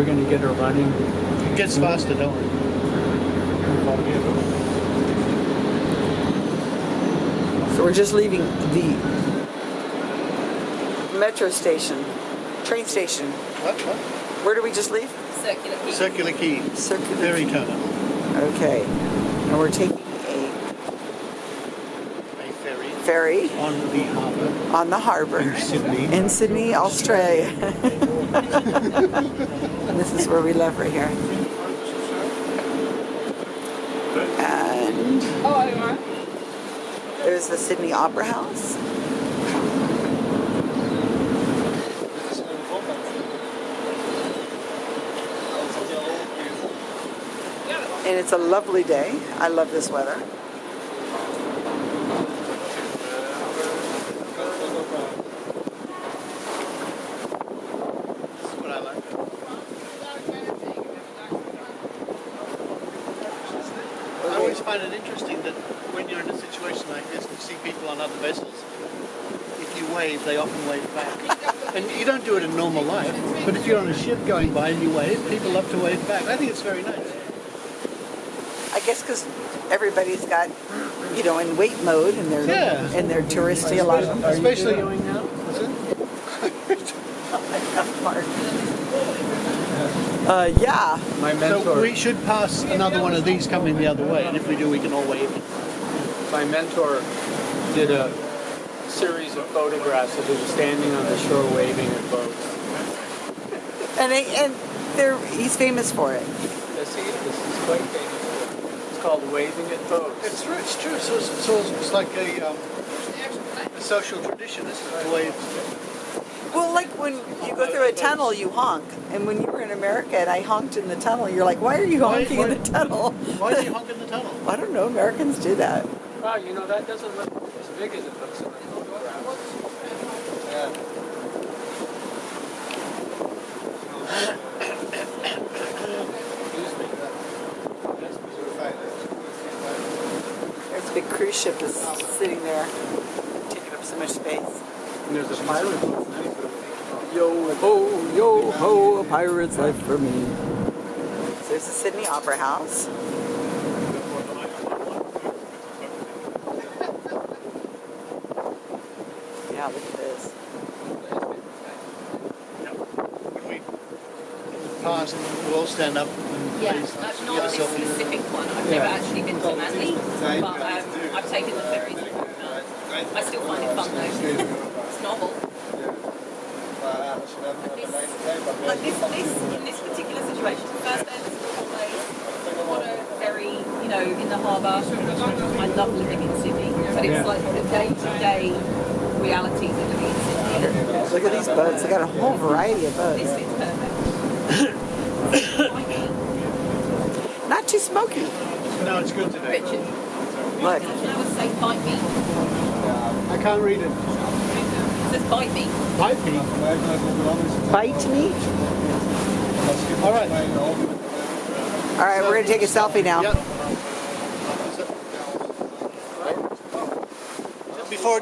we're going to get her running. It gets faster, don't it? So we're just leaving the metro station, train station. What? What? Where do we just leave? Circular Quay. Circular Quay. Circular. Ferry terminal. Okay. And we're taking a A ferry ferry on the harbour on the harbor in Sydney. in Sydney, Australia. and this is where we live right here. And Oh, there's the Sydney Opera House. And it's a lovely day. I love this weather. This is what I like. I always find it interesting that when you're in a situation like this, you see people on other vessels. If you wave, they often wave back. and you don't do it in normal life, but if you're on a ship going by and you wave, people love to wave back. I think it's very nice. I guess because everybody's got, you know, in wait mode and they're Yeah. and they're touristy. A lot of them. Especially going now? Is it? Uh, yeah. My So we should pass another one of these coming the other way, and if we do, we can all wave. my mentor did a series of photographs of him standing on the shore waving at boats. And they, and they're he's famous for it. Yes, he is. He's quite famous. It's called waving at boats. It's true. It's true. So it's, so it's like a, um, a social tradition, This isn't it? To wave. Well, like when you go through a tunnel, you honk. And when you were in America and I honked in the tunnel, you're like, why are you honking why- in the tunnel? Why do you honk in the tunnel? I don't know. Americans do that. Wow, you know, that doesn't look as big as it looks in the photographs. Excuse me. That's There's a big cruise ship that's sitting there, taking up so much space. And there's a pirate boat. Yo ho, yo ho, a pirate's life for me. So there's the Sydney Opera House. Yeah, look at this. When we pass, we'll stand up and Yeah, please that's not a this selfie. specific one. I've Yeah. never actually been to Manly, but um, I've taken the ferries. I still find it fun though. It's novel. Like this, this in this particular situation, first day of the school holidays, what a very, you know, in the harbour. I love living in Sydney, but it's like the day-to-day realities of living in Sydney. Look at these boats. They got a whole variety of boats. This is perfect. Not too smoky. No, it's good today. Richard, Look. I would say bite me. I can't read it. It says bite me. Bite me. Bite me. All right. All right, we're going to take a selfie now. Yep.